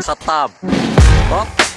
Satpam. Hop.